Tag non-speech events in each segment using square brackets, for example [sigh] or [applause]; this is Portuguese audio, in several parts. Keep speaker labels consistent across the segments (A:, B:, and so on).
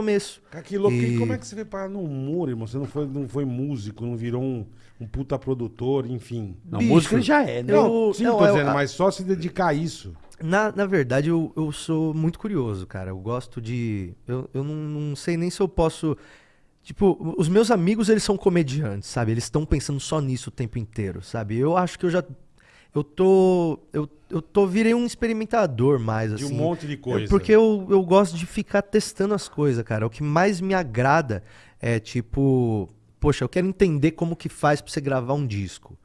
A: começo.
B: Cara, que louco.
A: E-
B: como é que você veio parar no humor, irmão? Você não foi, não foi músico, não virou um, um puta produtor, enfim.
C: Não,
A: Bicho,
C: música ele já é, né?
A: eu-
B: sim,
A: não,
B: tô
A: eu-
B: dizendo,
A: a-
B: mas só se dedicar a isso.
A: Na, na verdade, eu, eu sou muito curioso, cara. Eu gosto de. Eu, eu não, não sei nem se eu posso. Tipo, os meus amigos, eles são comediantes, sabe? Eles estão pensando só nisso o tempo inteiro, sabe? Eu acho que eu já. Eu tô. Eu, eu tô. Virei um experimentador mais,
B: De
A: assim.
B: um monte de coisa.
A: É porque eu, eu gosto de ficar testando as coisas, cara. O que mais me agrada é tipo, poxa, eu quero entender como que faz pra você gravar um disco.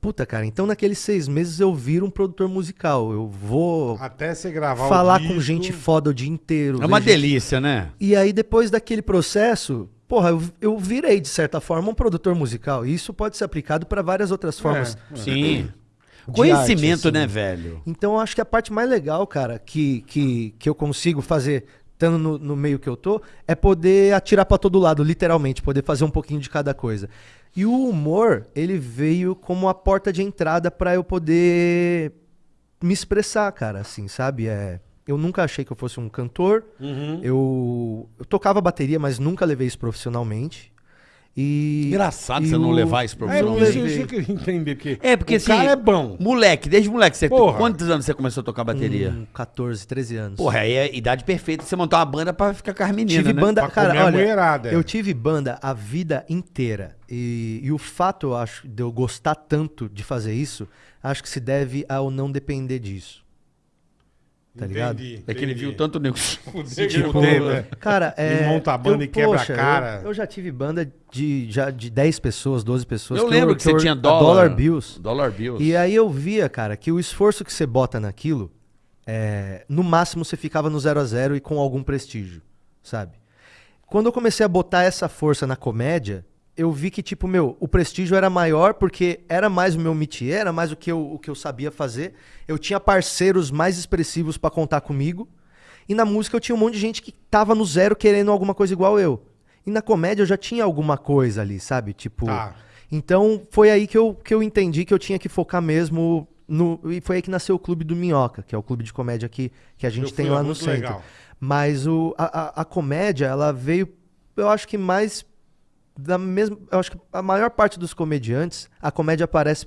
A: Puta, cara, então naqueles seis meses eu viro um produtor musical. Eu vou
B: Até você gravar
A: falar
B: o disco,
A: com gente foda o dia inteiro.
C: É uma
A: gente-
C: delícia, né?
A: E aí depois daquele processo, porra, eu, eu virei de certa forma um produtor musical. E isso pode ser aplicado para várias outras formas.
B: É.
C: Sim. Conhecimento,
A: arte, assim.
C: né, velho?
A: Então eu acho que a parte mais legal, cara, que, que, que eu consigo fazer estando no, no meio que eu tô, é poder atirar pra todo lado, literalmente, poder fazer um pouquinho de cada coisa. E o humor, ele veio como a porta de entrada pra eu poder me expressar, cara, assim, sabe? É, eu nunca achei que eu fosse um cantor.
B: Uhum.
A: Eu, eu tocava bateria, mas nunca levei isso profissionalmente. E
C: Engraçado
A: e
C: você não
A: o-
C: levar isso
B: É,
C: profissionalmente.
B: isso, isso eu queria entender. Porque
C: É, porque
B: o
C: assim.
B: cara é bom.
C: Moleque, desde moleque. Você,
B: Porra.
C: quantos anos você começou a tocar bateria?
A: com 14, 13 anos.
C: Porra, aí é a idade perfeita você montar uma banda pra ficar com as meninas,
A: tive
C: né?
A: banda,
B: Pra
A: cara, olha,
B: mulherada, é.
A: eu tive banda a vida inteira. E, e o fato, eu acho, de eu gostar tanto de fazer isso, acho que se deve ao não depender disso. Tá ligado?
B: Entendi,
C: É que ele viu tanto nego. [laughs] [laughs]
A: Tipo,
B: né?
A: Cara, é.
B: E monta a banda
A: eu,
B: e quebra a
A: poxa,
B: cara.
A: Eu, eu já tive banda de, já de 10 pessoas, 12 pessoas.
C: Eu lembro que, você
A: eu-
C: tinha
A: a
C: dólar.
A: Dollar Bills.
C: Dollar Bills.
A: E aí eu via, cara, que o esforço que você bota naquilo, é, no máximo você ficava no zero a zero e com algum prestígio, sabe? Quando eu comecei a botar essa força na comédia, eu vi que, tipo, meu, o prestígio era maior porque era mais o meu métier, era mais o que eu, o que eu sabia fazer. Eu tinha parceiros mais expressivos pra contar comigo. E na música eu tinha um monte de gente que tava no zero querendo alguma coisa igual eu. E na comédia eu já tinha alguma coisa ali, sabe? Tipo.
B: Tá.
A: Então foi aí que eu, que eu entendi que eu tinha que focar mesmo no. E foi aí que nasceu o Clube do Minhoca, que é o clube de comédia que, que a gente tem lá no centro.
B: legal.
A: Mas o, a, a, a comédia, ela veio, eu acho que mais da mesma. Eu acho que a maior parte dos comediantes, a comédia aparece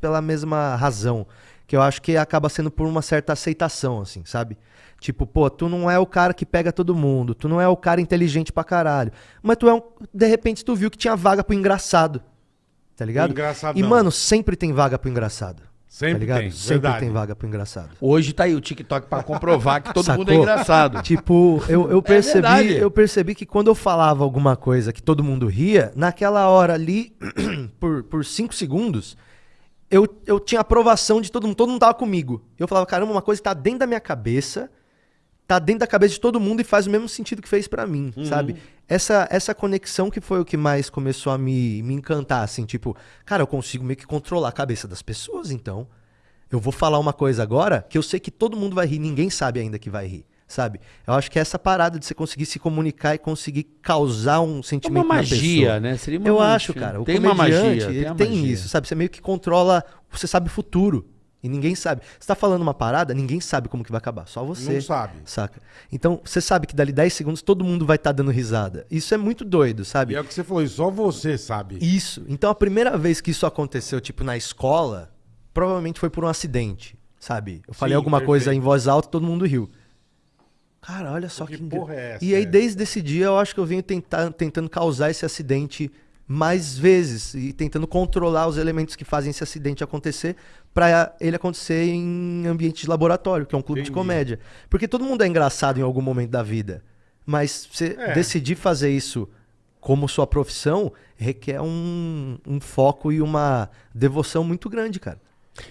A: pela mesma razão. Que eu acho que acaba sendo por uma certa aceitação, assim, sabe? Tipo, pô, tu não é o cara que pega todo mundo, tu não é o cara inteligente pra caralho. Mas tu é um. De repente tu viu que tinha vaga pro engraçado. Tá ligado?
B: engraçadão.
A: E, mano, sempre tem vaga pro engraçado.
B: Sempre
A: tá ligado?
B: tem,
A: Sempre
B: verdade.
A: tem vaga pro engraçado.
C: Hoje tá aí o TikTok pra comprovar que todo [laughs] mundo é
A: Sacou?
C: engraçado.
A: Tipo, eu, eu percebi,
C: verdade.
A: eu percebi que quando eu falava alguma coisa que todo mundo ria, naquela hora ali, [clears throat] por, por cinco segundos, eu, eu tinha aprovação de todo mundo, todo mundo tava comigo. Eu falava, caramba, uma coisa que tá dentro da minha cabeça, tá dentro da cabeça de todo mundo e faz o mesmo sentido que fez pra mim, sabe? Essa, essa conexão que foi o que mais começou a me, me encantar, assim, tipo, cara, eu consigo meio que controlar a cabeça das pessoas, então. Eu vou falar uma coisa agora que eu sei que todo mundo vai rir, ninguém sabe ainda que vai rir, sabe? Eu acho que é essa parada de você conseguir se comunicar e conseguir causar um sentimento
C: uma magia, né? Seria uma
A: Eu
C: magia.
A: acho, cara. O
C: tem uma magia.
A: ele
C: uma
A: tem
C: magia.
A: isso, sabe? Você meio que controla, você sabe o futuro. E ninguém sabe. Você tá falando uma parada, ninguém sabe como que vai acabar. Só você.
B: Não sabe.
A: Saca? Então, você sabe que dali 10 segundos todo mundo vai estar dando risada. Isso é muito doido, sabe?
B: E é o que você falou, só você sabe.
A: Isso. Então a primeira vez que isso aconteceu, tipo, na escola, provavelmente foi por um acidente, sabe? Eu falei
B: Sim,
A: alguma coisa
B: perfeito.
A: em voz alta todo mundo riu. Cara, olha só
B: Que
A: que.
B: porra é essa,
A: E aí, desde esse dia, eu acho que eu venho tentar, tentando causar esse acidente mais vezes e tentando controlar os elementos que fazem esse acidente acontecer pra ele acontecer em ambiente de laboratório, que é um clube de
B: Entendi.
A: comédia. Porque todo mundo é engraçado em algum momento da vida. Mas você
B: É.
A: decidir fazer isso como sua profissão requer um, um foco e uma devoção muito grande, cara.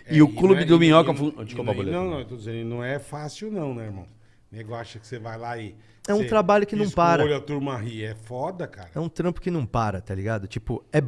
C: E o
B: É,
C: Clube
B: é-
C: do Minhoca...
B: e- e-
C: Desculpa,
B: e-. Não, não, eu tô dizendo, não é fácil não, né, irmão? O nego acha que você vai lá e...
A: É um trabalho que não para.
B: o olho, a turma ri. É foda, cara.
A: É um trampo que não para, tá ligado? Tipo, é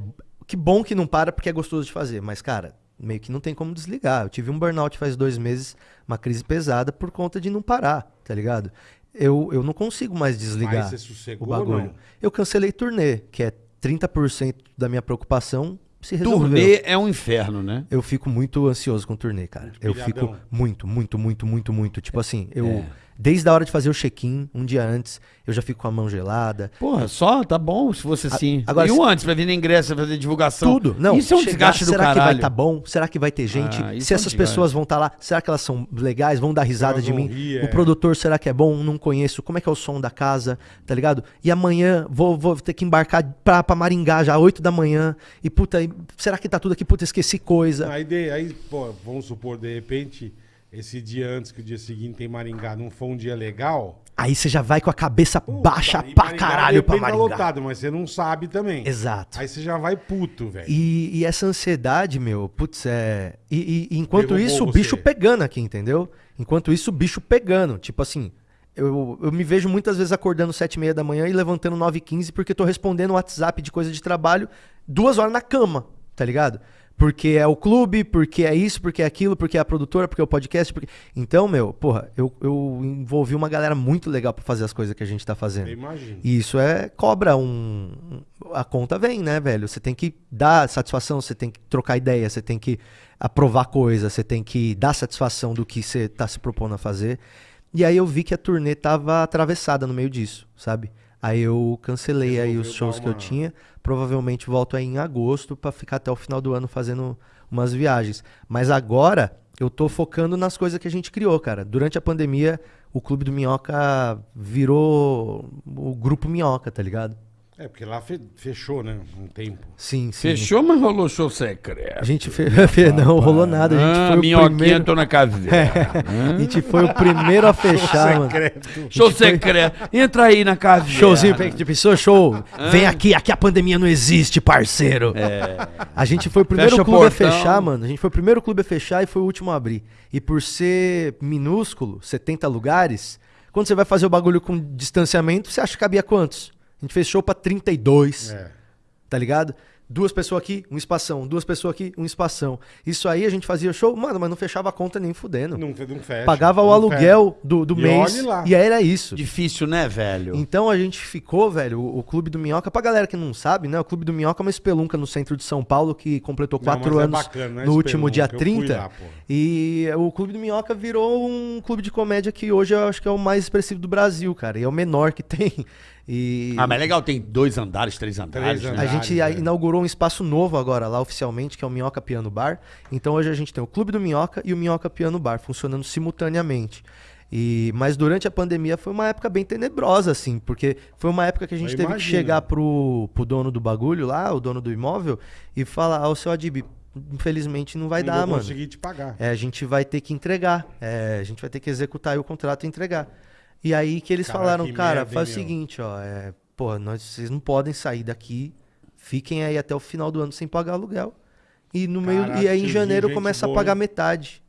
A: que bom que não para porque é gostoso de fazer, mas cara, meio que não tem como desligar. Eu tive um burnout faz dois meses, uma crise pesada por conta de não parar, tá ligado? Eu, eu não consigo mais desligar
B: Mas você sossegou
A: o bagulho.
B: não?
A: Eu cancelei turnê, que é 30% da minha preocupação se resolveu.
C: Turnê é um inferno, né?
A: Eu fico muito ansioso com turnê, cara.
B: Muito
A: Eu
B: pilhadão.
A: fico muito, muito, muito, muito, muito. Tipo assim, eu. Desde a hora de fazer o check-in, um dia antes, eu já fico com a mão gelada.
C: Porra, só tá bom se fosse assim.
A: agora
C: e o antes, pra vir no ingresso, fazer divulgação.
A: Tudo. Não,
C: Isso é um
A: chegar,
C: desgaste do
A: será que vai
C: caralho.
A: estar bom? Será que vai ter gente?
C: Ah,
A: Se
C: é um
A: essas
C: desgaste.
A: pessoas vão estar lá, será que elas são legais? Vão dar risada de mim?
B: rir,
A: o
B: é.
A: produtor, será que é bom? Não conheço. Como é que é o som da casa? Tá ligado? E amanhã vou, vou ter que embarcar pra, pra Maringá já, 8 da manhã. E puta, será que tá tudo aqui? Puta, esqueci coisa.
B: Aí, aí, pô, vamos supor, de repente, esse dia antes que o dia seguinte tem Maringá não foi um dia legal.
A: Aí você já vai com a cabeça
B: puta,
A: baixa pra
B: Maringá,
A: caralho pra
B: repente, tá
A: Maringá.
B: lotado, mas você não sabe também.
A: Exato.
B: Aí você já vai puto, velho.
A: E, e essa ansiedade, meu, putz, é. E, e- enquanto
B: Derrubou
A: isso, o
B: você.
A: bicho pegando aqui, entendeu? Enquanto isso, o bicho pegando. Tipo assim, eu, eu me vejo muitas vezes acordando sete e meia da manhã e levantando 9 e 15 porque tô respondendo WhatsApp de coisa de trabalho duas horas na cama, tá ligado? Porque é o clube, porque é isso, porque é aquilo, porque é a produtora, porque é o podcast. Porque... Então, meu, porra, eu, eu envolvi uma galera muito legal pra fazer as coisas que a gente tá fazendo.
B: Eu imagino.
A: E isso é cobra um. A conta vem, né, velho? Você tem que dar satisfação, você tem que trocar ideia, você tem que aprovar coisa, você tem que dar satisfação do que você tá se propondo a fazer. E aí eu vi que a turnê tava atravessada no meio disso, sabe? Aí eu cancelei aí os
B: Resolveu
A: shows
B: dar
A: que eu
B: uma-
A: tinha. Provavelmente volto aí em agosto pra ficar até o final do ano fazendo umas viagens. Mas agora eu tô focando nas coisas que a gente criou, cara. Durante a pandemia, o Clube do Minhoca virou o Grupo Minhoca, tá ligado?
B: É, porque lá fe- fechou, né? Um tempo.
A: Sim, sim.
C: Fechou, mas rolou show secreto.
A: A gente fez. [laughs] não rolou nada. A gente
C: Ah,
A: foi o
C: minhoquinha,
A: primeiro.
C: tô na caverna. [laughs]
A: A gente foi o primeiro a fechar, mano.
B: Secreto.
C: Show secreto. Entra aí na caverna.
A: Showzinho, de pessoa, show. Vem aqui, aqui a pandemia não existe, parceiro. A gente foi o primeiro
C: Fecha o
A: clube a
C: portão.
A: fechar, mano. A gente foi o primeiro clube a fechar e foi o último a abrir. E por ser minúsculo, 70 lugares, quando você vai fazer o bagulho com distanciamento, você acha que cabia quantos? A gente fez show pra 32
B: É.
A: tá ligado? Duas pessoas aqui, um espação. Duas pessoas aqui, um espação. Isso aí a gente fazia show, mano, mas não fechava a conta nem fudendo.
B: Não, não fecha.
A: Pagava o
B: não
A: aluguel do, do
B: E
A: mês e aí era isso.
C: Difícil, né, velho?
A: Então a gente ficou, velho, o, o Clube do Minhoca, pra galera que não sabe, né? O Clube do Minhoca é uma espelunca no centro de São Paulo que completou
B: Não,
A: quatro
B: mas é
A: anos
B: bacana, não é
A: no último dia
B: espelunca, eu fui
A: 30.
B: lá,
A: e o Clube do Minhoca virou um clube de comédia que hoje eu acho que é o mais expressivo do Brasil, cara. E é o menor que [laughs] tem. E
C: Ah, mas é legal, tem dois andares, três andares.
B: Três
C: né?
A: a
B: andares.
A: gente
B: é.
A: inaugurou um espaço novo agora lá oficialmente, que é o Minhoca Piano Bar. Então hoje a gente tem o Clube do Minhoca e o Minhoca Piano Bar funcionando simultaneamente. E, mas durante a pandemia foi uma época bem tenebrosa, assim, porque foi uma época que a gente
B: Eu
A: teve
B: imagino.
A: que chegar pro, pro dono do bagulho lá, o dono do imóvel, e falar, ô seu Adib, infelizmente não vai
B: não
A: dar,
B: vou
A: mano.
B: conseguir te pagar.
A: É, a gente vai ter que entregar. É, a gente vai ter que executar o contrato e entregar. E aí que eles
B: Caralho,
A: falaram,
B: que
A: cara,
B: merda,
A: faz o
B: hein, meu?"
A: seguinte, ó, é, pô, nós, vocês não podem sair daqui, fiquem aí até o final do ano sem pagar aluguel. E no meio
B: Caraca,
A: e aí em janeiro começa a
B: boa,
A: pagar
B: hein?
A: metade.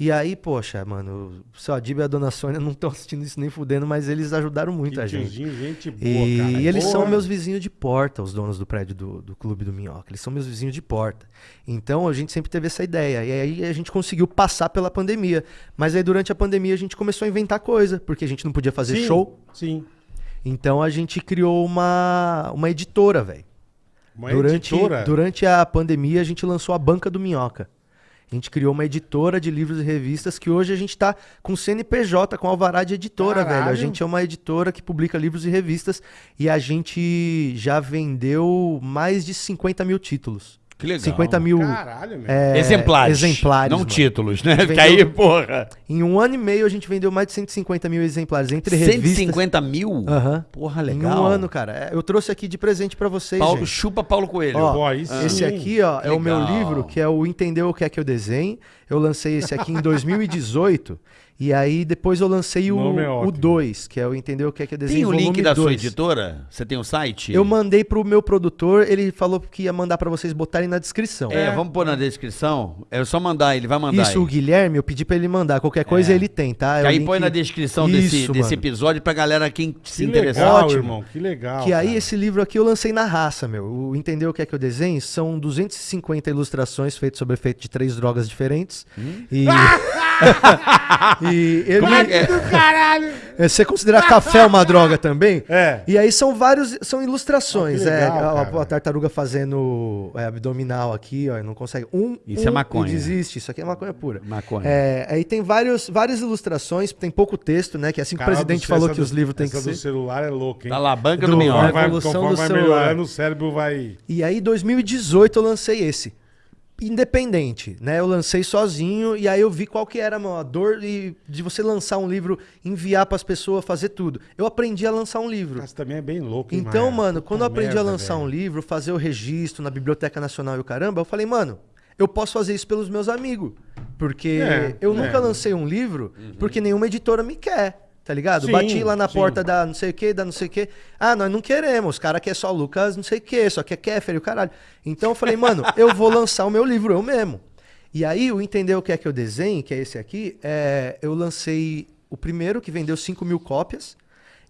A: E aí, poxa, mano, o seu Adib e a dona Sônia [laughs] não estão assistindo isso nem fudendo, mas eles ajudaram muito
B: Que
A: a gente.
B: gente boa,
A: E
B: cara.
A: eles são
B: Porra.
A: meus vizinhos de porta, os donos do prédio do, do Clube do Minhoca. Eles são meus vizinhos de porta. Então a gente sempre teve essa ideia. E aí a gente conseguiu passar pela pandemia. Mas aí durante a pandemia a gente começou a inventar coisa, porque a gente não podia fazer
B: Sim,
A: show.
B: Sim.
A: Então a gente criou uma, uma editora, velho.
B: Uma
A: Durante,
B: editora.
A: durante a pandemia a gente lançou a Banca do Minhoca. A gente criou uma editora de livros e revistas que hoje a gente tá com CNPJ, com alvará de editora, velho. A
B: Caralho.
A: gente é uma editora que publica livros e revistas e a gente já vendeu mais de 50 mil títulos.
C: Que legal.
A: 50 mil
B: Caralho,
A: é,
C: exemplares.
A: exemplares,
C: Não
A: mano.
C: títulos, né?
A: Vendeu-
C: Porque aí, porra.
A: Em um ano e meio a gente vendeu mais de 150 mil exemplares entre revistas.
C: 150 mil?
A: Aham.
C: Porra,
A: Em
C: legal.
A: um ano, cara. É, Eu trouxe aqui de presente pra vocês,
C: Paulo,
A: gente.
C: chupa Paulo Coelho.
A: Ó,
B: sim.
A: Esse aqui, ó, é o meu
C: Legal.
A: livro, que é o Entendeu o que é que eu desenho. Eu lancei esse aqui em [laughs] 2018. E aí depois eu lancei
B: O é
A: o
B: ótimo.
A: 2, que é o Entendeu o que é que eu desenho.
C: Tem o link da sua
A: 2.
C: editora? Você tem o site?
A: Eu mandei pro meu produtor, ele falou que ia mandar pra vocês botarem na descrição.
C: É, vamos pôr na descrição. É só mandar, ele vai mandar.
A: Isso, o
C: aí.
A: Guilherme, eu pedi pra ele mandar. Qualquer coisa
C: É.
A: ele tem, tá? É
C: Que
A: o
C: aí
A: link-
C: põe na descrição desse,
A: Isso,
C: desse
A: mano.
C: episódio pra galera quem se
B: Que
C: interessar.
B: legal,
A: Ótimo.
B: irmão. Que legal.
A: Que aí
B: cara.
A: esse livro aqui eu lancei na raça, meu. O Entendeu o que é que eu desenho? São 250 ilustrações feitas sobre efeito de três drogas diferentes.
C: Hum?
A: E [laughs] [laughs] e ele,
C: Como é que é?
B: Do caralho!
A: É, Você considera café uma droga também?
B: É.
A: E aí são vários, são ilustrações.
B: Ah, que legal,
A: é, a- a, tartaruga fazendo é, abdominal aqui, ó, e não consegue. Um,
C: Isso
A: um
C: é maconha.
A: E desiste. Isso aqui é maconha pura.
C: Maconha.
A: É, aí tem vários, várias ilustrações, tem pouco texto, né? Que é assim que o presidente
B: do-
A: falou que
B: do-
A: os livros têm que
B: essa do
A: ser.
B: celular é louco, hein?
C: Tá lá, banca
A: Do-
C: do,
B: Conforme
C: minhoca.
B: vai,
A: evolução
B: conforme
A: do
B: vai
A: celular.
B: melhorando, o cérebro vai...
A: E aí, em 2018, eu lancei esse. Independente, né? Eu lancei sozinho e aí eu vi qual que era a dor de, de você lançar um livro, enviar pras pessoas, fazer tudo. Eu aprendi a lançar um livro.
B: Mas também é bem louco, hein,
A: Então,
B: Maia?
A: mano, quando eu
B: Puta
A: aprendi a
B: merda,
A: lançar
B: velho.
A: um livro, fazer o registro na Biblioteca Nacional e o caramba, eu falei, mano, eu posso fazer isso pelos meus amigos. Porque
B: É,
A: eu
B: é.
A: nunca lancei um livro porque nenhuma editora me quer. Tá ligado?
B: Sim,
A: Bati lá na
B: sim.
A: porta da não sei o que, da não sei o que. Ah, nós não queremos. Os caras querem só Lucas, não sei o que, só quer Kéfer e o caralho. Então eu falei, [laughs] mano, eu vou lançar o meu livro eu mesmo. E aí, o Entender o que é que eu desenho, que é esse aqui, é, eu lancei o primeiro, que vendeu 5 mil cópias.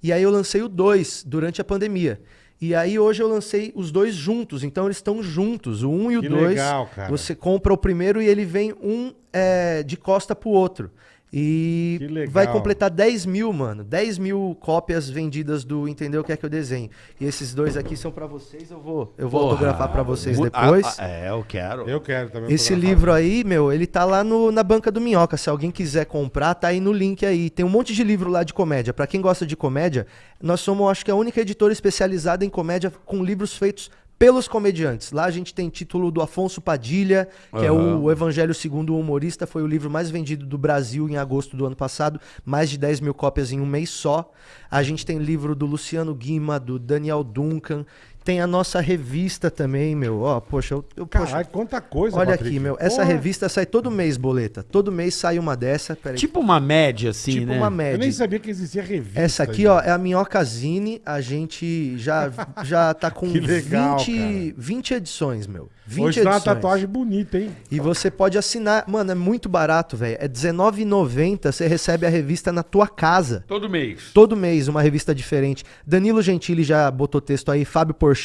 A: E aí eu lancei o 2 durante a pandemia. E aí hoje eu lancei os dois juntos, então eles estão juntos, o 1 um e o
B: Que
A: 2.
B: legal, cara.
A: Você compra o primeiro e ele vem um é, de costa pro outro. E vai completar 10 mil, mano. 10 mil cópias vendidas do Entendeu o que é que eu desenho. E esses dois aqui são pra vocês, eu vou, eu vou
C: Porra.
A: autografar pra vocês depois.
C: Ah, ah, é, eu quero.
B: Eu quero também.
A: Esse livro aí, meu, ele tá lá no- na banca do Minhoca. Se alguém quiser comprar, tá aí no link aí. Tem um monte de livro lá de comédia. Pra quem gosta de comédia, nós somos, acho que, a única editora especializada em comédia com livros feitos pelos comediantes. Lá a gente tem título do Afonso Padilha, que é
C: Aham.
A: o Evangelho Segundo o Humorista. Foi o livro mais vendido do Brasil em agosto do ano passado. Mais de 10 mil cópias em um mês só. A gente tem livro do Luciano Guima, do Daniel Duncan. Tem a nossa revista também, meu. Ó, poxa, eu, eu poxa,
B: Caralho, quanta coisa,
A: Olha
B: Patrick.
A: aqui, meu. Essa
B: Porra,
A: revista sai todo mês, boleta. Todo mês sai uma dessa. Peraí.
C: Tipo uma média, assim,
A: Tipo
C: né?
A: uma
B: Eu nem
A: média.
B: sabia que existia revista.
A: Essa aqui, ó, é a Minhocazine. A gente já, [laughs] já tá com
B: Que legal,
A: 20,
B: cara.
A: 20 edições, meu. 20
B: Hoje tá uma
A: edições.
B: tatuagem bonita, hein?
A: E você pode assinar. Mano, é muito barato, velho. É R$19,90. Você recebe a revista na tua casa.
C: Todo mês.
A: Todo mês, uma revista diferente. Danilo Gentili já botou texto aí, Fábio Porchat,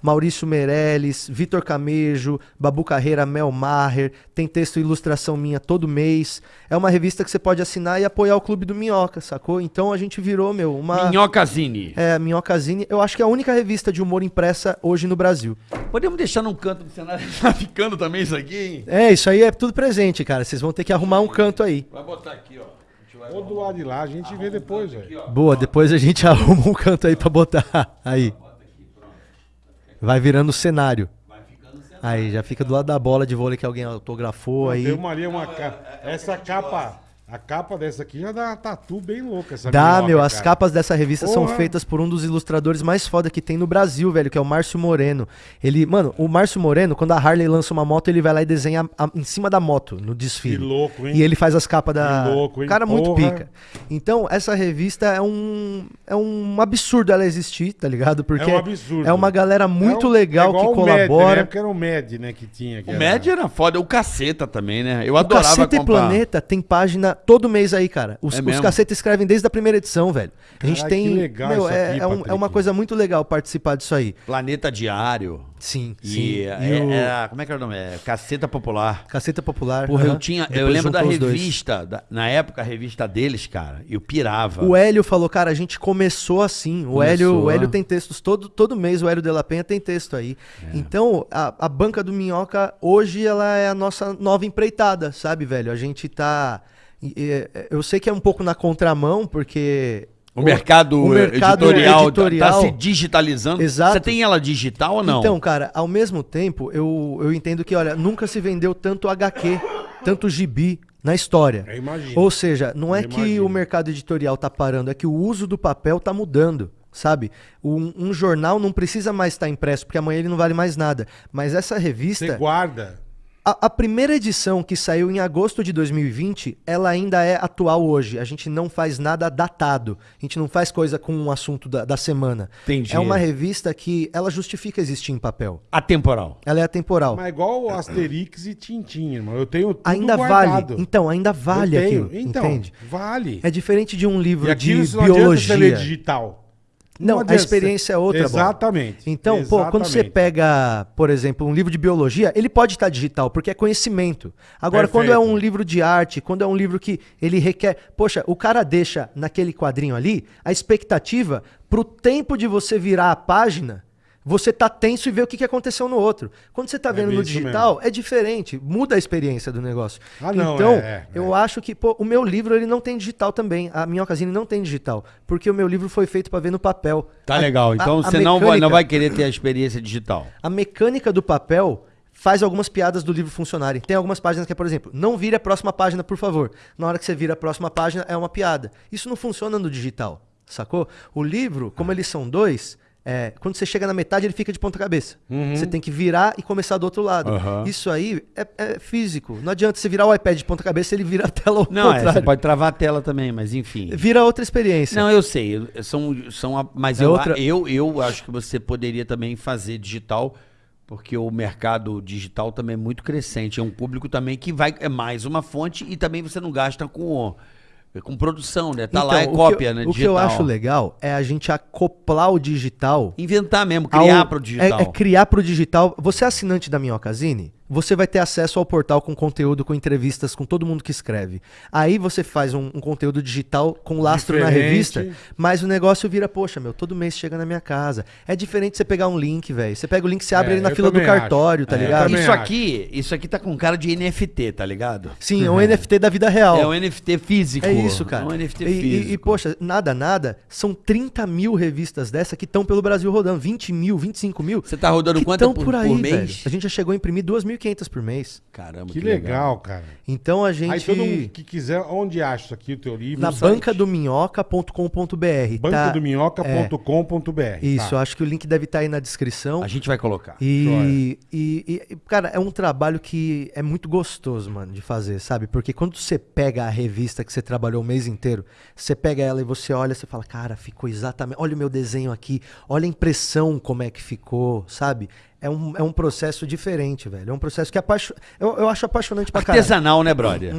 A: Maurício Meirelles, Vitor Camejo, Babu Carreira, Mel Maher. Tem texto e ilustração minha todo mês. É uma revista que você pode assinar e apoiar o Clube do Minhoca, sacou? Então a gente virou, meu, uma...
C: Minhocazine.
A: É, Minhocazine. Eu acho que é a única revista de humor impressa hoje no Brasil.
C: Podemos deixar num canto do cenário. [laughs] Tá ficando também isso aqui, hein?
A: É, isso aí é tudo presente, cara. Vocês vão ter que arrumar um canto aí.
C: Vai botar aqui, ó.
B: Ou do lado de lá, a gente vê depois, velho.
A: Boa, depois a gente [laughs] arruma um canto aí pra botar. Aí. Vai virando cenário. Aí, já fica do lado da bola de vôlei que alguém autografou aí.
B: Tem uma ali, uma ca... Essa capa, a capa dessa aqui já dá uma tatu bem louca. Essa
A: Dá,
B: minhoca,
A: meu, as
B: cara.
A: capas dessa revista são
B: Porra.
A: feitas por um dos ilustradores mais foda que tem no Brasil, velho, que é o Márcio Moreno. Ele, mano, o Márcio Moreno, quando a Harley lança uma moto, ele vai lá e desenha a- em cima da moto, no desfile.
B: Que louco, hein?
A: E ele faz as capas da.
B: Que louco, hein?
A: Cara, muito
B: Porra.
A: pica. Então, essa revista é um. É um absurdo ela existir, tá ligado? Porque
B: É um absurdo.
A: é uma galera muito
B: É um-
A: legal
B: é igual
A: que
B: o Med, né?
A: colabora.
B: época era o Med, né, que tinha. que
C: O
B: era-
C: Med era foda. O Caceta também, né? Eu
A: O
C: adorava
A: Caceta e
C: comprar.
A: Planeta tem página todo mês aí, cara. Os,
C: É
A: os
C: mesmo?
A: Caceta escrevem desde a primeira edição, velho. A gente tem.
B: que legal
A: meu,
B: isso
A: é,
B: aqui,
A: é, um- é uma coisa muito legal participar disso aí.
C: Planeta Diário.
A: Sim, sim.
C: E,
A: E
C: é-
A: o
C: era- como é que era o nome? É Caceta Popular.
A: Caceta Popular.
C: Porra, eu
A: aham.
C: tinha. Eu lembro da revista. da- na época, a revista deles, cara. Eu pirava.
A: O Hélio falou, cara, a gente começou assim. O
C: Começou.
A: Hélio, o Hélio tem textos todo, todo mês, o Hélio de la Penha tem texto aí.
C: É.
A: Então, a, a banca do Minhoca, hoje, ela é a nossa nova empreitada, sabe, velho? A gente tá. E- Eu sei que é um pouco na contramão, porque.
C: O mercado,
A: o mercado
C: editorial, tá-
A: editorial-
C: tá se digitalizando.
A: Exato.
C: Você tem ela digital ou não?
A: Então, cara, ao mesmo tempo, eu, eu entendo que, olha, nunca se vendeu tanto HQ, tanto gibi na história.
B: Eu imagino.
A: Ou seja, não é
B: Eu
A: que
B: imagino.
A: o mercado editorial tá parando, é que o uso do papel tá mudando. Sabe? Um, um jornal não precisa mais estar impresso, porque amanhã ele não vale mais nada. Mas essa
B: Você
A: revista,
B: guarda.
A: A, a primeira edição que saiu em agosto de 2020, ela ainda é atual hoje. A gente não faz nada datado. A gente não faz coisa com um assunto da, da semana.
C: Entendi.
A: É uma revista que ela justifica existir em papel.
C: Atemporal.
A: Ela é atemporal.
B: Mas igual o Asterix e Tintin, irmão. Eu tenho tudo
A: ainda
B: guardado.
A: vale. Então, ainda vale
B: Eu tenho.
A: aquilo.
B: Então,
A: entende?
B: vale.
A: É diferente de um livro
B: e
A: de
B: isso não adianta
A: biologia.
B: digital.
A: Não, a experiência é outra, Bola.
B: Exatamente.
A: Então, pô, quando você
B: Exatamente.
A: pega, por exemplo, um livro de biologia, ele pode estar digital, porque é conhecimento. Agora, quando é
B: Perfeito.
A: um livro de arte, quando é um livro que ele requer. Poxa, o cara deixa naquele quadrinho ali a expectativa pro tempo de você virar a página. Você tá tenso e ver o que que aconteceu no outro. Quando você tá vendo
B: bem
A: no digital, é diferente, muda a experiência do negócio.
B: Ah, não,
A: então,
B: é, é,
A: eu acho que, pô, o meu livro ele não tem digital também. A Minhocasine não tem digital, porque o meu livro foi feito para ver no papel.
C: Tá
A: A-
C: legal. Então
A: a
C: você não vai, não vai querer ter a experiência digital.
A: a mecânica do papel faz algumas piadas do livro funcionarem. Tem algumas páginas que é, por exemplo, não vire a próxima página, por favor. Na hora que você vira a próxima página, é uma piada. Isso não funciona no digital, sacou? O livro, como eles são dois, é, quando você chega na metade, ele fica de ponta cabeça. Você tem que virar e começar do outro lado.
C: Aham.
A: Isso aí é, é físico. Não adianta você virar o iPad de ponta cabeça, ele vira a tela ao
C: Não, é, você pode travar a tela também, mas enfim.
A: Vira outra experiência.
C: Não, eu sei. São, são, a- mas
A: É
C: eu,
A: outra-
C: eu, eu acho que você poderia também fazer digital, porque o mercado digital também é muito crescente. É um público também que vai. É mais uma fonte e também você não gasta com, com produção, né? Tá lá, é
A: Então, o que
C: cópia,
A: eu-
C: né?
A: O que eu acho legal é a gente acoplar o digital
C: Inventar mesmo, criar
A: ao-
C: para o digital.
A: É, é criar pro digital. Você é assinante da Minhocasine? Você vai ter acesso ao portal com conteúdo, com entrevistas, com todo mundo que escreve. Aí você faz um, um conteúdo digital com lastro na
B: Diferente.
A: revista, mas o negócio vira, poxa, meu, todo mês chega na minha casa. É diferente você pegar um link, velho. Você pega o link, você abre
B: É,
A: ele na fila do cartório,
B: acho.
A: tá
B: É,
A: ligado?
C: Isso
B: acho.
C: aqui, isso aqui tá com cara de NFT, tá ligado?
A: Sim, é um NFT da vida real.
C: É um NFT físico.
A: É isso, cara.
C: É um NFT
A: E- e,
C: físico.
A: e, poxa, nada, nada. São 30 mil revistas dessa que estão pelo Brasil rodando. 20 mil, 25 mil.
C: Você tá rodando quanto por,
A: por aí,
C: por mês?
A: velho. A gente já chegou a imprimir 2.500 por mês.
C: Caramba,
B: Que legal, cara.
A: Então a gente.
B: Aí todo mundo que quiser, onde acha isso aqui, o teu livro?
A: Na bancadominhoca.com.br. Tá?
B: bancadominhoca.com.br.
A: Isso,
B: tá.
A: eu acho que o link deve estar aí na descrição.
C: A gente vai colocar.
A: E, e- e, cara, é um trabalho que é muito gostoso, mano, de fazer, sabe? Porque quando você pega a revista que você trabalhou o mês inteiro, você pega ela e você olha, você fala, cara, ficou exatamente. Olha o meu desenho aqui, olha a impressão como é que ficou, sabe? É um, é um processo diferente, velho. É um processo que apaixo... eu, eu acho apaixonante pra caralho.
C: Artesanal, né, brother?